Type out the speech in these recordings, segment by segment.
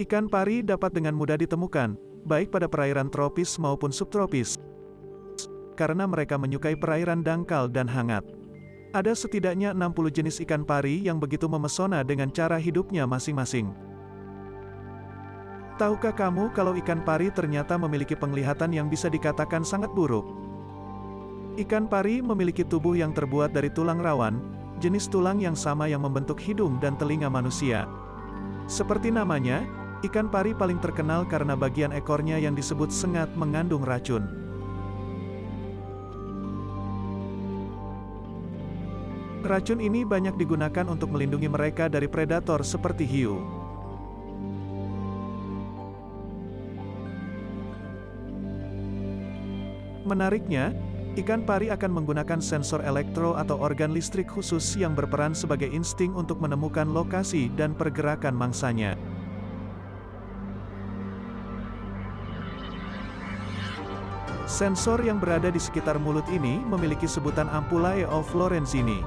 Ikan pari dapat dengan mudah ditemukan, baik pada perairan tropis maupun subtropis, karena mereka menyukai perairan dangkal dan hangat. Ada setidaknya 60 jenis ikan pari yang begitu memesona dengan cara hidupnya masing-masing. Tahukah kamu kalau ikan pari ternyata memiliki penglihatan yang bisa dikatakan sangat buruk? Ikan pari memiliki tubuh yang terbuat dari tulang rawan, jenis tulang yang sama yang membentuk hidung dan telinga manusia. Seperti namanya, ikan pari paling terkenal karena bagian ekornya yang disebut sengat mengandung racun. Racun ini banyak digunakan untuk melindungi mereka dari predator seperti hiu. Menariknya, ikan pari akan menggunakan sensor elektro atau organ listrik khusus yang berperan sebagai insting untuk menemukan lokasi dan pergerakan mangsanya. Sensor yang berada di sekitar mulut ini memiliki sebutan ampullae of Lorenzini.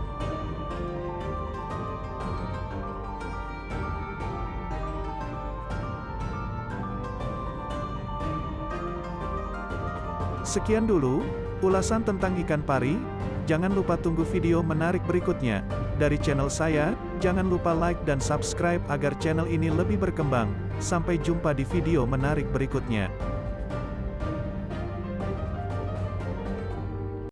Sekian dulu, ulasan tentang ikan pari, jangan lupa tunggu video menarik berikutnya. Dari channel saya, jangan lupa like dan subscribe agar channel ini lebih berkembang. Sampai jumpa di video menarik berikutnya.